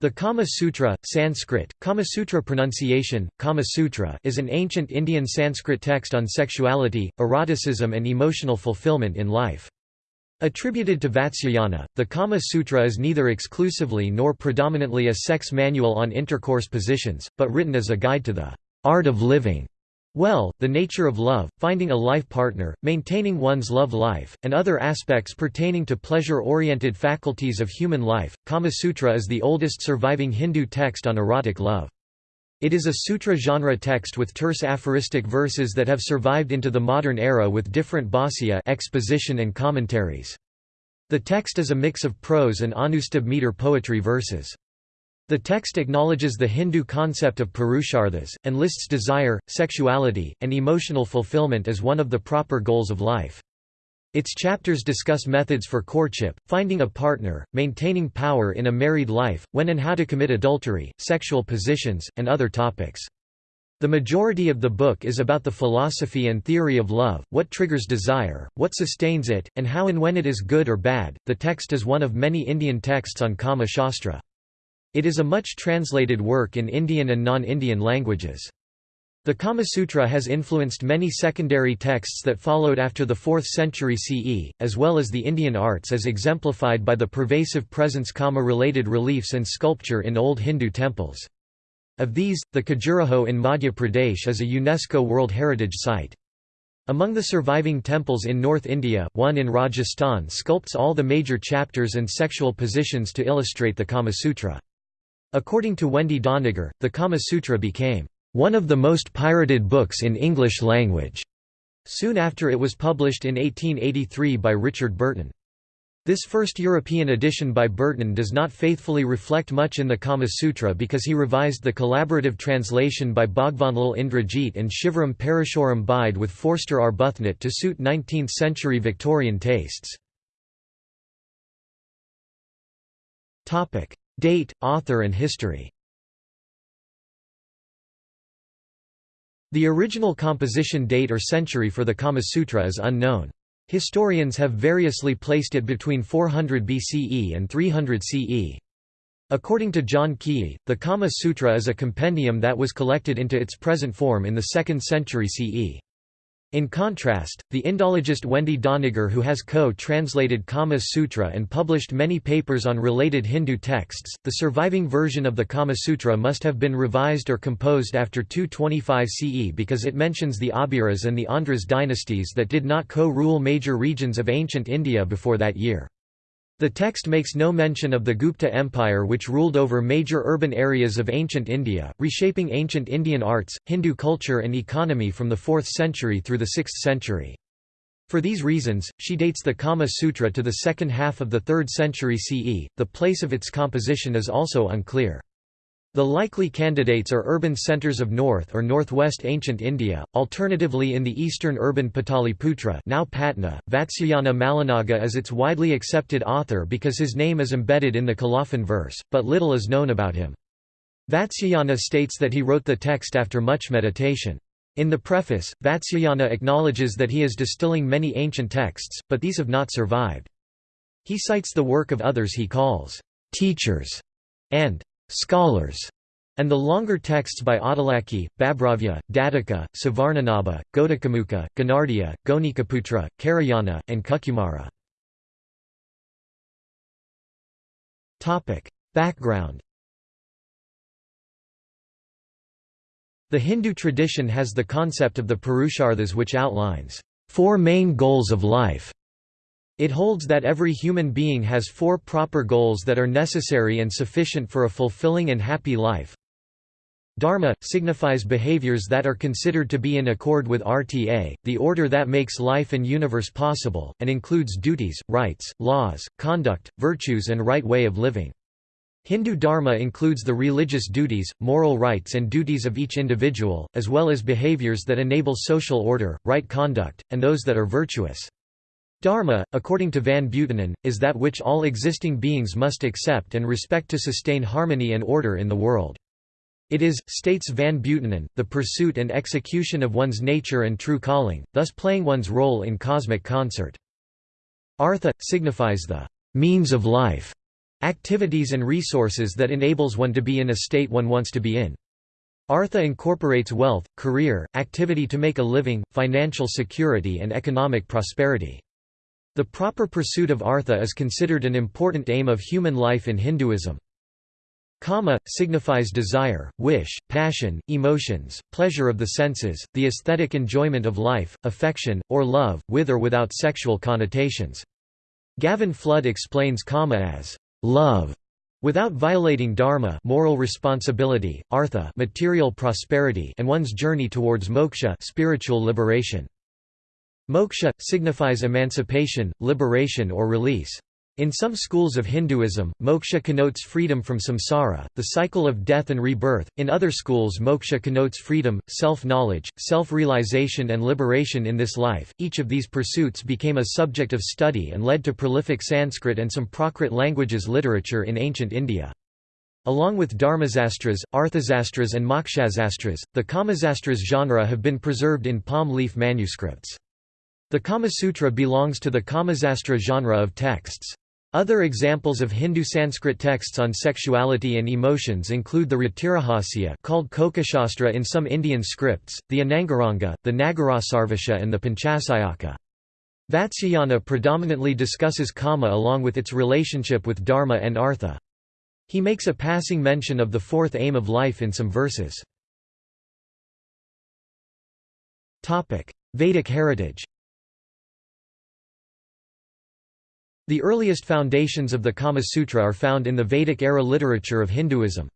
The Kama Sutra, Sanskrit, Kama Sutra pronunciation, Kama Sutra is an ancient Indian Sanskrit text on sexuality, eroticism and emotional fulfillment in life. Attributed to Vatsyayana, the Kama Sutra is neither exclusively nor predominantly a sex manual on intercourse positions, but written as a guide to the art of living well, the nature of love, finding a life partner, maintaining one's love life, and other aspects pertaining to pleasure-oriented faculties of human life. Kama Sutra is the oldest surviving Hindu text on erotic love. It is a sutra genre text with terse aphoristic verses that have survived into the modern era with different bhāsya exposition and commentaries. The text is a mix of prose and anushtubh meter poetry verses. The text acknowledges the Hindu concept of purusharthas, and lists desire, sexuality, and emotional fulfillment as one of the proper goals of life. Its chapters discuss methods for courtship, finding a partner, maintaining power in a married life, when and how to commit adultery, sexual positions, and other topics. The majority of the book is about the philosophy and theory of love, what triggers desire, what sustains it, and how and when it is good or bad. The text is one of many Indian texts on Kama Shastra. It is a much translated work in Indian and non-Indian languages. The Kama Sutra has influenced many secondary texts that followed after the 4th century CE, as well as the Indian arts as exemplified by the pervasive presence Kama-related reliefs and sculpture in old Hindu temples. Of these, the Khajuraho in Madhya Pradesh is a UNESCO World Heritage Site. Among the surviving temples in North India, one in Rajasthan sculpts all the major chapters and sexual positions to illustrate the Kama Sutra. According to Wendy Doniger, the Kama Sutra became one of the most pirated books in English language, soon after it was published in 1883 by Richard Burton. This first European edition by Burton does not faithfully reflect much in the Kama Sutra because he revised the collaborative translation by Bhagwanlal Indrajit and Shivaram Parashuram Bide with Forster Arbuthnot to suit 19th-century Victorian tastes. Date, author and history The original composition date or century for the Kama Sutra is unknown. Historians have variously placed it between 400 BCE and 300 CE. According to John Keay, the Kama Sutra is a compendium that was collected into its present form in the 2nd century CE. In contrast, the Indologist Wendy Doniger who has co-translated Kama Sutra and published many papers on related Hindu texts, the surviving version of the Kama Sutra must have been revised or composed after 225 CE because it mentions the Abhiras and the Andhras dynasties that did not co-rule major regions of ancient India before that year. The text makes no mention of the Gupta Empire which ruled over major urban areas of ancient India, reshaping ancient Indian arts, Hindu culture and economy from the 4th century through the 6th century. For these reasons, she dates the Kama Sutra to the second half of the 3rd century CE. The place of its composition is also unclear. The likely candidates are urban centers of north or northwest ancient India, alternatively in the eastern urban Pataliputra now Patna. Vatsyayana Mallanaga is its widely accepted author because his name is embedded in the colophon verse, but little is known about him. Vatsyayana states that he wrote the text after much meditation. In the preface, Vatsyayana acknowledges that he is distilling many ancient texts, but these have not survived. He cites the work of others he calls teachers and scholars, and the longer texts by Adalaki, Babhravya, Datika, Suvarnanabha, Ghotakamukha, Gonardiya, Gonikaputra, Karayana, and Kukumara. Background The Hindu tradition has the concept of the Purusharthas which outlines four main goals of life it holds that every human being has four proper goals that are necessary and sufficient for a fulfilling and happy life. Dharma, signifies behaviors that are considered to be in accord with RTA, the order that makes life and universe possible, and includes duties, rights, laws, conduct, virtues and right way of living. Hindu dharma includes the religious duties, moral rights and duties of each individual, as well as behaviors that enable social order, right conduct, and those that are virtuous. Dharma, according to Van Buitenen, is that which all existing beings must accept and respect to sustain harmony and order in the world. It is, states Van Buitenen, the pursuit and execution of one's nature and true calling, thus playing one's role in cosmic concert. Artha, signifies the means of life, activities and resources that enables one to be in a state one wants to be in. Artha incorporates wealth, career, activity to make a living, financial security and economic prosperity. The proper pursuit of artha is considered an important aim of human life in Hinduism. Kama, signifies desire, wish, passion, emotions, pleasure of the senses, the aesthetic enjoyment of life, affection, or love, with or without sexual connotations. Gavin Flood explains kama as love without violating dharma moral responsibility, artha material prosperity and one's journey towards moksha spiritual liberation. Moksha, signifies emancipation, liberation or release. In some schools of Hinduism, moksha connotes freedom from samsara, the cycle of death and rebirth, in other schools moksha connotes freedom, self-knowledge, self-realization and liberation in this life. Each of these pursuits became a subject of study and led to prolific Sanskrit and some Prakrit languages literature in ancient India. Along with Dharmasastras, Arthasastras and Mokshasastras, the Kamasastras genre have been preserved in palm leaf manuscripts. The Kama Sutra belongs to the Kamasastra genre of texts. Other examples of Hindu Sanskrit texts on sexuality and emotions include the Ratirahasya called Kokashastra in some Indian scripts, the Anangaranga, the Nagarasarvasva and the Panchasayaka. Vatsyayana predominantly discusses kama along with its relationship with dharma and artha. He makes a passing mention of the fourth aim of life in some verses. Vedic heritage The earliest foundations of the Kama Sutra are found in the Vedic-era literature of Hinduism.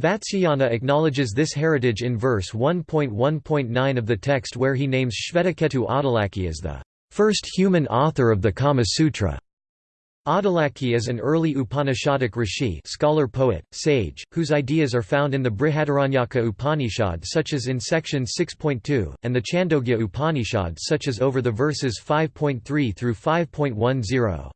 Vatsyayana acknowledges this heritage in verse 1.1.9 of the text where he names Shvetaketu Adalaki as the first human author of the Kama Sutra. Adalaki is an early Upanishadic rishi scholar poet, sage, whose ideas are found in the Brihadaranyaka Upanishad such as in section 6.2, and the Chandogya Upanishad such as over the verses 5.3 through 5.10.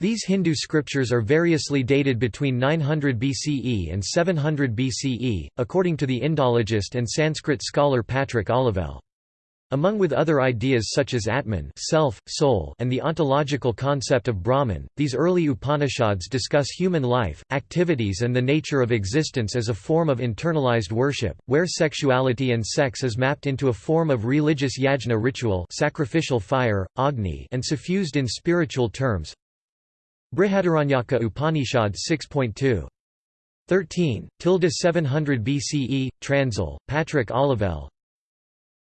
These Hindu scriptures are variously dated between 900 BCE and 700 BCE, according to the Indologist and Sanskrit scholar Patrick Olivelle. Among with other ideas such as Atman self, soul, and the ontological concept of Brahman, these early Upanishads discuss human life, activities and the nature of existence as a form of internalized worship, where sexuality and sex is mapped into a form of religious yajna ritual sacrificial fire, agni and suffused in spiritual terms. Brihadaranyaka Upanishad 6.2. 13, tilde 700 BCE, Transil, Patrick Olivelle,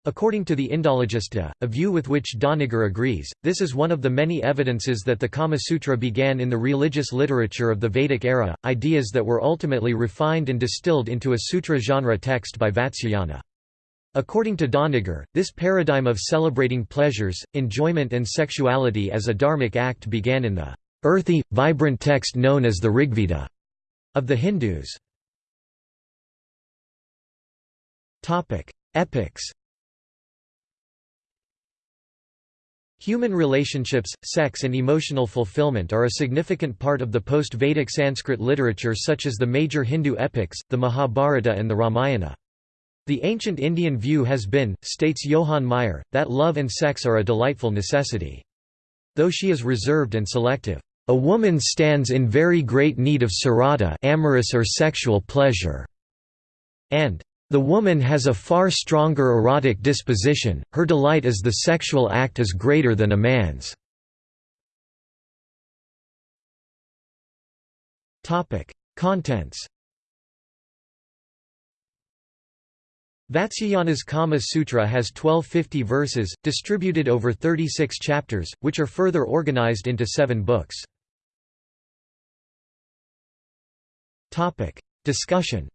According to the Indologista, a view with which Doniger agrees, this is one of the many evidences that the Kama Sutra began in the religious literature of the Vedic era, ideas that were ultimately refined and distilled into a sutra genre text by Vatsyayana. According to Doniger, this paradigm of celebrating pleasures, enjoyment and sexuality as a dharmic act began in the earthy, vibrant text known as the Rigveda of the Hindus. Epics Human relationships, sex and emotional fulfillment are a significant part of the post-Vedic Sanskrit literature such as the major Hindu epics, the Mahabharata and the Ramayana. The ancient Indian view has been, states Johann Meyer, that love and sex are a delightful necessity. Though she is reserved and selective, a woman stands in very great need of sarada amorous or sexual pleasure, and the woman has a far stronger erotic disposition, her delight as the sexual act is greater than a man's. Contents Vatsyayana's Kama Sutra has 1250 verses, distributed over 36 chapters, which are further organized into seven books. Discussion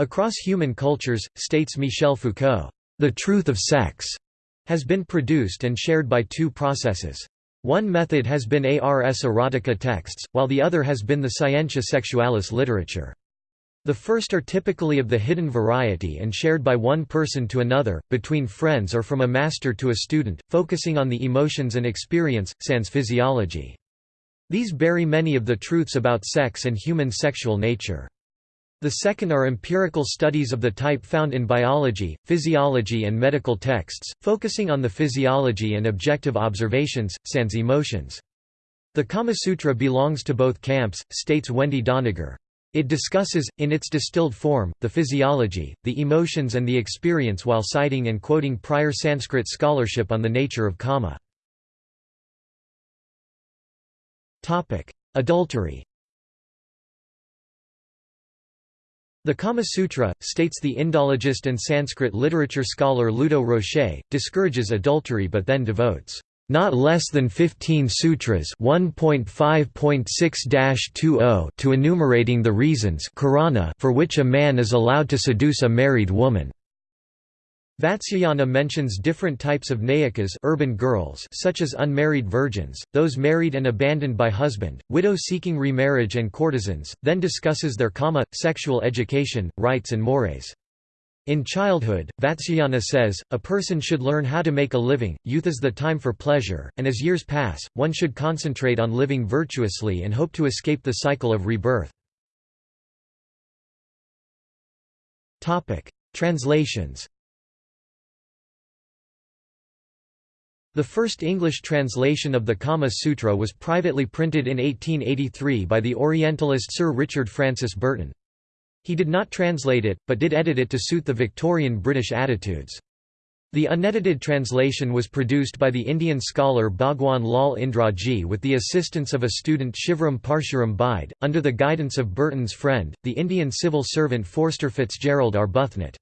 Across human cultures, states Michel Foucault, the truth of sex has been produced and shared by two processes. One method has been ars erotica texts, while the other has been the scientia sexualis literature. The first are typically of the hidden variety and shared by one person to another, between friends or from a master to a student, focusing on the emotions and experience, sans physiology. These bury many of the truths about sex and human sexual nature. The second are empirical studies of the type found in biology, physiology and medical texts, focusing on the physiology and objective observations, sans emotions. The Kama Sutra belongs to both camps, states Wendy Doniger. It discusses, in its distilled form, the physiology, the emotions and the experience while citing and quoting prior Sanskrit scholarship on the nature of kama. Adultery The Kama Sutra, states the Indologist and Sanskrit literature scholar Ludo Rocher, discourages adultery but then devotes not less than 15 sutras 1.5.6-20 to enumerating the reasons for which a man is allowed to seduce a married woman. Vatsyayana mentions different types of nayikas urban girls such as unmarried virgins, those married and abandoned by husband, widows seeking remarriage and courtesans, then discusses their kama, sexual education, rights and mores. In childhood, Vatsyayana says, a person should learn how to make a living, youth is the time for pleasure, and as years pass, one should concentrate on living virtuously and hope to escape the cycle of rebirth. Translations The first English translation of the Kama Sutra was privately printed in 1883 by the Orientalist Sir Richard Francis Burton. He did not translate it, but did edit it to suit the Victorian British attitudes. The unedited translation was produced by the Indian scholar Bhagwan Lal Indraji with the assistance of a student Shivram Parshuram Bide, under the guidance of Burton's friend, the Indian civil servant Forster Fitzgerald Arbuthnot.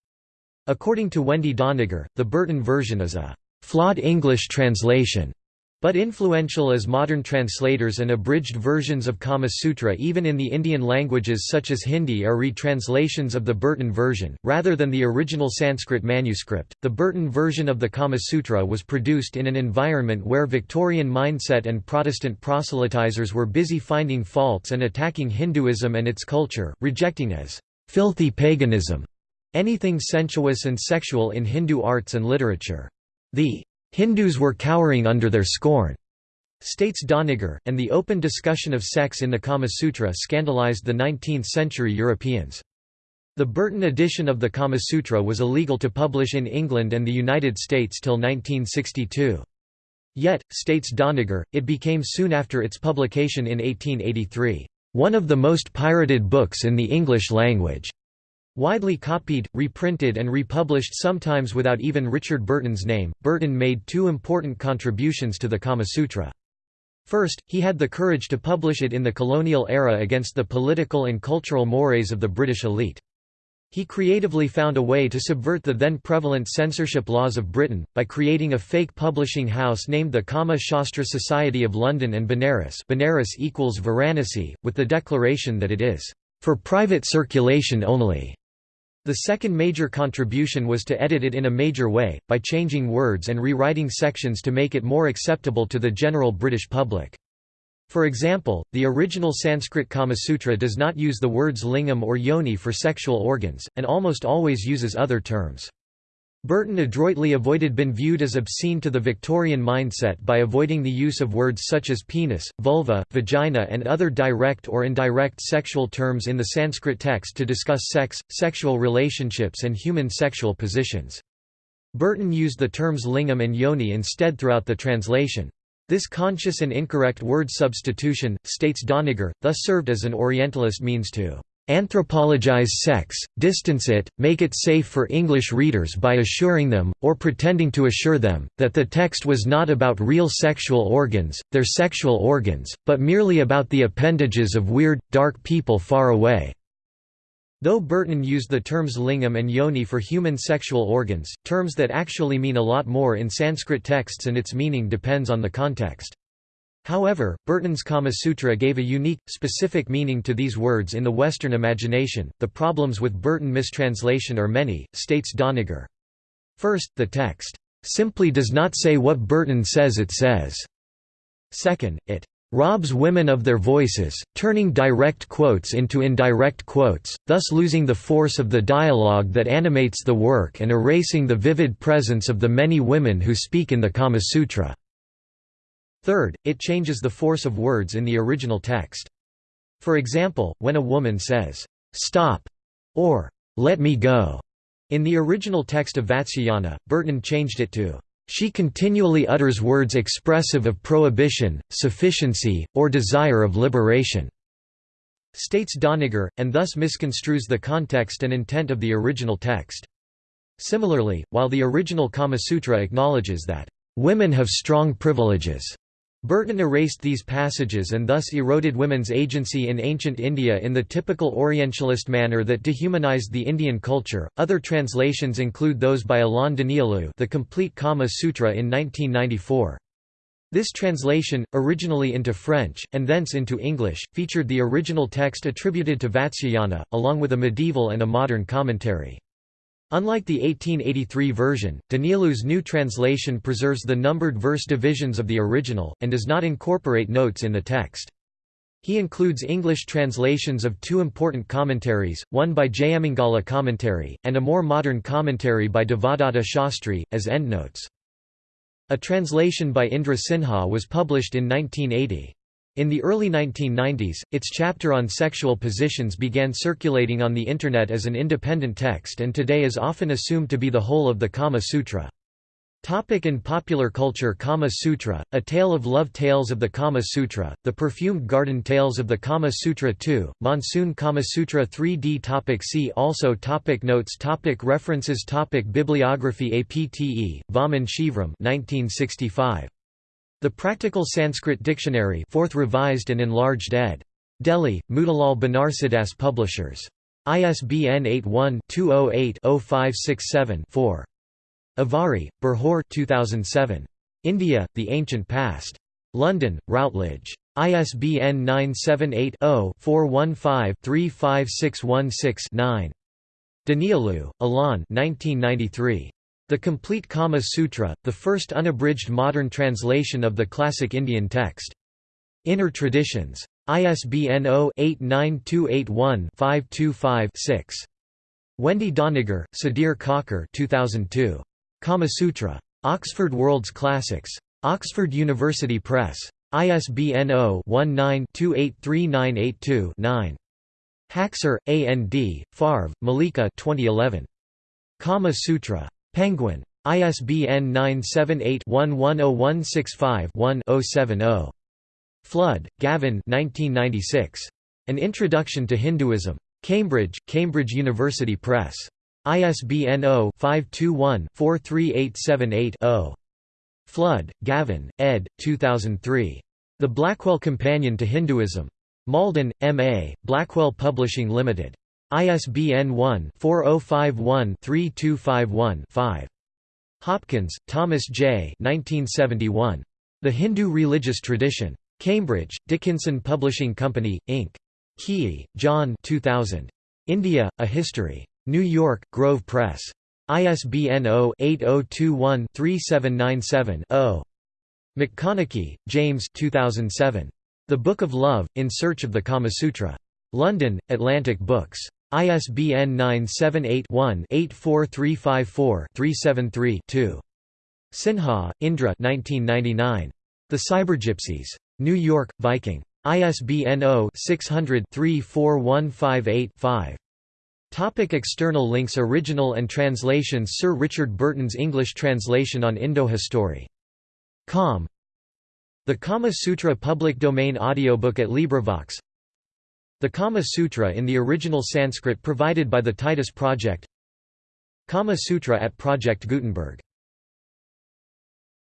According to Wendy Doniger, the Burton version is a «flawed English translation» But influential as modern translators and abridged versions of Kama Sutra even in the Indian languages such as Hindi are retranslations of the Burton version, rather than the original Sanskrit manuscript. The Burton version of the Kama Sutra was produced in an environment where Victorian mindset and Protestant proselytizers were busy finding faults and attacking Hinduism and its culture, rejecting as filthy paganism anything sensuous and sexual in Hindu arts and literature. The Hindus were cowering under their scorn, states Doniger, and the open discussion of sex in the Kama Sutra scandalized the 19th-century Europeans. The Burton edition of the Kama Sutra was illegal to publish in England and the United States till 1962. Yet, states Doniger, it became soon after its publication in 1883, "...one of the most pirated books in the English language." Widely copied, reprinted and republished sometimes without even Richard Burton's name, Burton made two important contributions to the Kama Sutra. First, he had the courage to publish it in the colonial era against the political and cultural mores of the British elite. He creatively found a way to subvert the then prevalent censorship laws of Britain, by creating a fake publishing house named the Kama Shastra Society of London and Benares Benares equals Varanasi, with the declaration that it is, "...for private circulation only." The second major contribution was to edit it in a major way, by changing words and rewriting sections to make it more acceptable to the general British public. For example, the original Sanskrit Kama Sutra does not use the words lingam or yoni for sexual organs, and almost always uses other terms. Burton adroitly avoided being viewed as obscene to the Victorian mindset by avoiding the use of words such as penis, vulva, vagina and other direct or indirect sexual terms in the Sanskrit text to discuss sex, sexual relationships and human sexual positions. Burton used the terms lingam and yoni instead throughout the translation. This conscious and incorrect word substitution, states Doniger, thus served as an Orientalist means to anthropologize sex, distance it, make it safe for English readers by assuring them, or pretending to assure them, that the text was not about real sexual organs, their sexual organs, but merely about the appendages of weird, dark people far away. Though Burton used the terms lingam and yoni for human sexual organs, terms that actually mean a lot more in Sanskrit texts and its meaning depends on the context. However, Burton's Kama Sutra gave a unique, specific meaning to these words in the Western imagination. The problems with Burton mistranslation are many, states Doniger. First, the text simply does not say what Burton says it says. Second, it robs women of their voices, turning direct quotes into indirect quotes, thus losing the force of the dialogue that animates the work and erasing the vivid presence of the many women who speak in the Kama Sutra. Third, it changes the force of words in the original text. For example, when a woman says, "'Stop' or "'Let me go' in the original text of Vatsyayana, Burton changed it to She continually utters words expressive of prohibition, sufficiency, or desire of liberation." states Doniger, and thus misconstrues the context and intent of the original text. Similarly, while the original Kama Sutra acknowledges that, "...women have strong privileges," Burton erased these passages and thus eroded women's agency in ancient India in the typical Orientalist manner that dehumanized the Indian culture. Other translations include those by Alain Danielou, The Complete Kama Sutra in 1994. This translation, originally into French, and thence into English, featured the original text attributed to Vatsyayana, along with a medieval and a modern commentary. Unlike the 1883 version, Danielou's new translation preserves the numbered verse divisions of the original, and does not incorporate notes in the text. He includes English translations of two important commentaries, one by Jayamangala commentary, and a more modern commentary by Devadatta Shastri, as endnotes. A translation by Indra Sinha was published in 1980. In the early 1990s, its chapter on sexual positions began circulating on the Internet as an independent text and today is often assumed to be the whole of the Kama Sutra. Topic in popular culture Kama Sutra, A Tale of Love Tales of the Kama Sutra, The Perfumed Garden Tales of the Kama Sutra 2, Monsoon Kama Sutra 3d topic See also topic Notes topic References topic Bibliography APTE, Vaman Shivram 1965. The Practical Sanskrit Dictionary 4th revised and enlarged ed. Delhi, Motilal Banarsidass Publishers. ISBN 81-208-0567-4. Avari, Burjor 2007. India, The Ancient Past. London, Routledge. ISBN 978-0-415-35616-9. Danielou, Alain 1993. The Complete Kama Sutra, the first unabridged modern translation of the classic Indian text. Inner Traditions. ISBN 0-89281-525-6. Wendy Doniger, Sudhir Kakar 2002. Kama Sutra. Oxford World's Classics. Oxford University Press. ISBN 0-19-283982-9. Haksar, A. N. D., Favre, Malika 2011. Kama Sutra. Penguin. ISBN 978-110165-1-070. Flood, Gavin An Introduction to Hinduism. Cambridge, Cambridge University Press. ISBN 0-521-43878-0. Flood, Gavin, ed. 2003. The Blackwell Companion to Hinduism. Malden, M.A., Blackwell Publishing Limited. ISBN 1-4051-3251-5. Hopkins, Thomas J. 1971. The Hindu Religious Tradition. Cambridge, Dickinson Publishing Company, Inc. Keay, John 2000. India, A History. New York, Grove Press. ISBN 0-8021-3797-0. McConnachie, James 2007. The Book of Love, In Search of the Kama Sutra. London, Atlantic Books. ISBN 978-1-84354-373-2. Sinha, Indra The Cybergypsies. New York, Viking. ISBN 0-600-34158-5. Topic external links Original and translations Sir Richard Burton's English translation on Indo-History. Com. The Kama Sutra public domain audiobook at LibriVox The Kama Sutra in the original Sanskrit provided by the Titus Project. Kama Sutra at Project Gutenberg